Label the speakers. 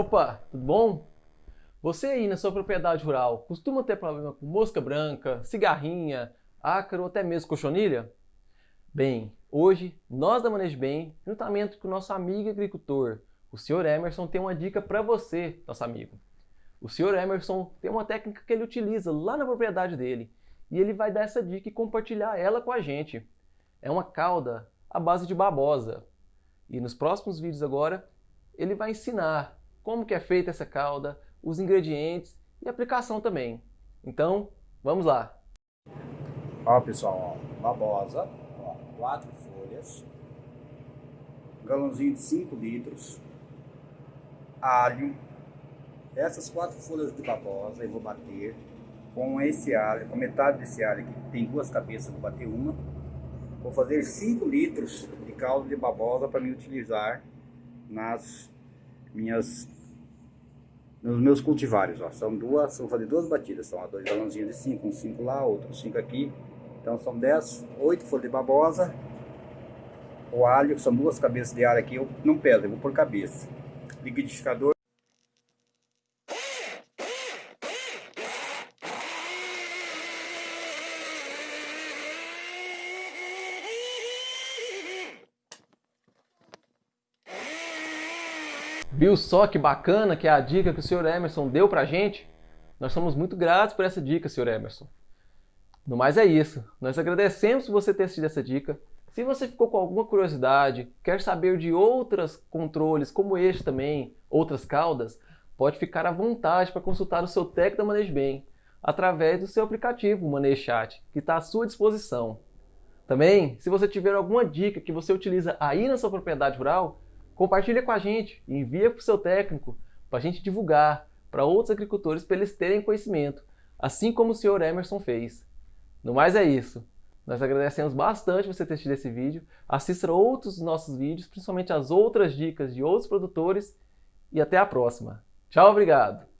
Speaker 1: Opa, tudo bom? Você aí na sua propriedade rural costuma ter problema com mosca branca, cigarrinha, ácaro ou até mesmo cochonilha? Bem, hoje nós da Manejo Bem, juntamente com o nosso amigo agricultor, o Sr. Emerson, tem uma dica para você, nosso amigo. O Sr. Emerson tem uma técnica que ele utiliza lá na propriedade dele e ele vai dar essa dica e compartilhar ela com a gente. É uma cauda à base de babosa. E nos próximos vídeos agora, ele vai ensinar como que é feita essa calda, os ingredientes e aplicação também. Então, vamos lá!
Speaker 2: Ó pessoal, ó, babosa, ó, quatro folhas, galãozinho de 5 litros, alho, essas quatro folhas de babosa eu vou bater com esse alho, com metade desse alho aqui, tem duas cabeças, vou bater uma. Vou fazer 5 litros de caldo de babosa para me utilizar nas minhas nos meus cultivares, ó, são duas, vou fazer duas batidas, são dois galãozinhos de 5, um 5 lá, outro 5 aqui, então são 10, 8 folhas de babosa, o alho, são duas cabeças de alho aqui, eu não peso, eu vou por cabeça, liquidificador,
Speaker 1: Viu só que bacana que é a dica que o Sr. Emerson deu pra gente? Nós somos muito gratos por essa dica, Sr. Emerson. No mais é isso. Nós agradecemos você ter assistido essa dica. Se você ficou com alguma curiosidade, quer saber de outros controles como este também, outras caudas, pode ficar à vontade para consultar o seu técnico da Manejo Bem através do seu aplicativo Manejo Chat, que está à sua disposição. Também, se você tiver alguma dica que você utiliza aí na sua propriedade rural, Compartilha com a gente, envia para o seu técnico, para a gente divulgar para outros agricultores para eles terem conhecimento, assim como o senhor Emerson fez. No mais é isso. Nós agradecemos bastante você ter assistido esse vídeo. Assista outros nossos vídeos, principalmente as outras dicas de outros produtores. E até a próxima. Tchau, obrigado!